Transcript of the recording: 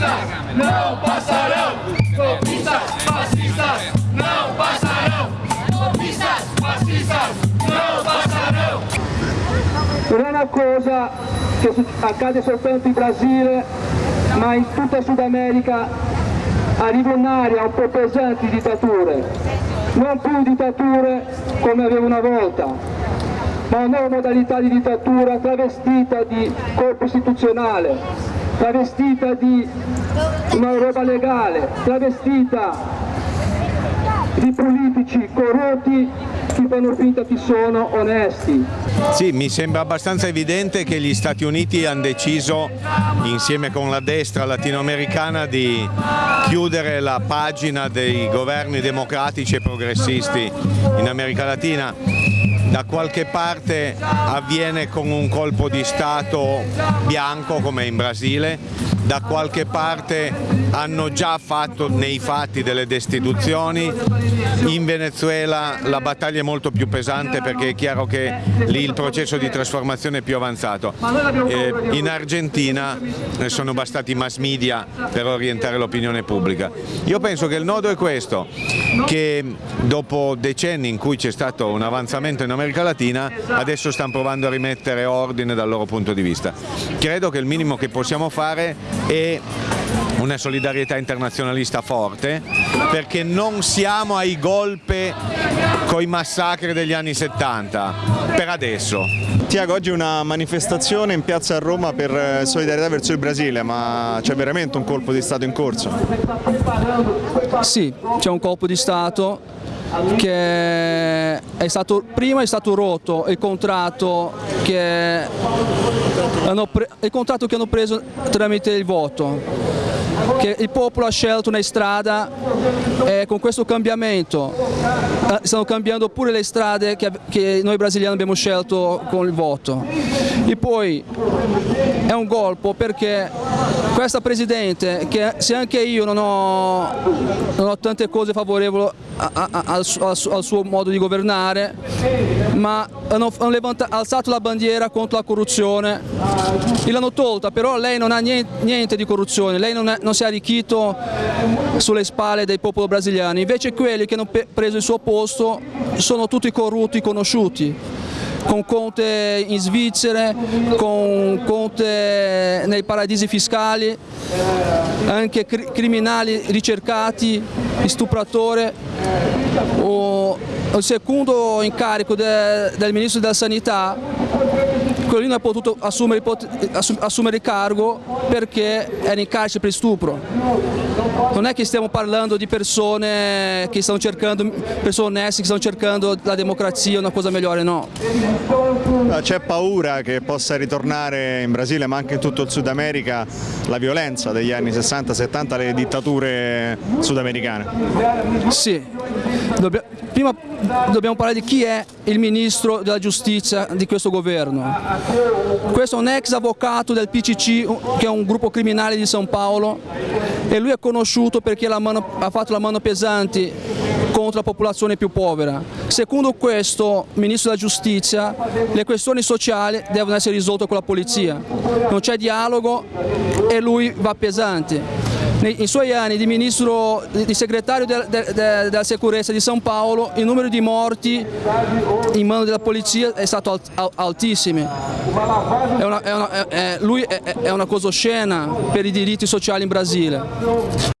fascistas não passarão. Copistas, fascistas não passarão. Copistas, fascistas não. Non è una cosa che accade soltanto in Brasile, ma in tutta Sud America arriva un'area un po' pesante di dittature, non più dittature come aveva una volta, ma una nuova modalità di dittatura travestita di corpo istituzionale, travestita di una roba legale, travestita di politici corrotti che fanno finta che sono onesti. Sì, mi sembra abbastanza evidente che gli Stati Uniti hanno deciso, insieme con la destra latinoamericana, di chiudere la pagina dei governi democratici e progressisti in America Latina da qualche parte avviene con un colpo di Stato bianco come in Brasile, da qualche parte hanno già fatto nei fatti delle destituzioni, in Venezuela la battaglia è molto più pesante perché è chiaro che lì il processo di trasformazione è più avanzato. Eh, in Argentina sono bastati i mass media per orientare l'opinione pubblica. Io penso che il nodo è questo, che dopo decenni in cui c'è stato un avanzamento in America Latina adesso stanno provando a rimettere ordine dal loro punto di vista. Credo che il minimo che possiamo fare è una solidarietà internazionalista forte perché non siamo ai golpe con i massacri degli anni 70, per adesso. Tiago, oggi una manifestazione in piazza a Roma per eh, solidarietà verso il Brasile, ma c'è veramente un colpo di Stato in corso? Sì, c'è un colpo di Stato che è stato, prima è stato rotto il contratto che hanno, il contratto che hanno preso tramite il voto che il popolo ha scelto una strada e con questo cambiamento eh, stanno cambiando pure le strade che, che noi brasiliani abbiamo scelto con il voto. E poi è un colpo perché questa Presidente, che se anche io non ho, non ho tante cose favorevoli a, a, a, al, al, suo modo di governare, ma hanno, hanno levantato, alzato la bandiera contro la corruzione. L'hanno tolta, però lei non ha niente, niente di corruzione, lei non, è, non, si è arricchito sulle spalle del popolo brasiliano, invece quelli che hanno preso il suo posto sono tutti corrotti conosciuti con Conte in Svizzera, con Conte nei paradisi fiscali, anche criminali ricercati, stupratori. O, il secondo incarico de, del Ministro della Sanità quello lì non ha potuto assumere, assumere il cargo perché era in carcere per stupro. Non è che stiamo parlando di persone che stanno cercando, persone oneste che stanno cercando la democrazia, una cosa migliore, no. C'è paura che possa ritornare in Brasile ma anche in tutto il Sud America la violenza degli anni 60-70, le dittature sudamericane? Sì, Dobbia prima dobbiamo parlare di chi è il ministro della giustizia di questo governo. Questo è un ex avvocato del PCC, che è un gruppo criminale di San Paolo, e lui è conosciuto perché mano, ha fatto la mano pesante contro la popolazione più povera. Secondo questo Ministro della Giustizia le questioni sociali devono essere risolte con la polizia, non c'è dialogo e lui va pesante nei suoi anni di ministro, di segretario de, de, de, della sicurezza di San Paolo il numero di morti in mano della polizia è stato alt, altissimo. È una, è una, è, lui è, è una cosa oscena per i diritti sociali in Brasile.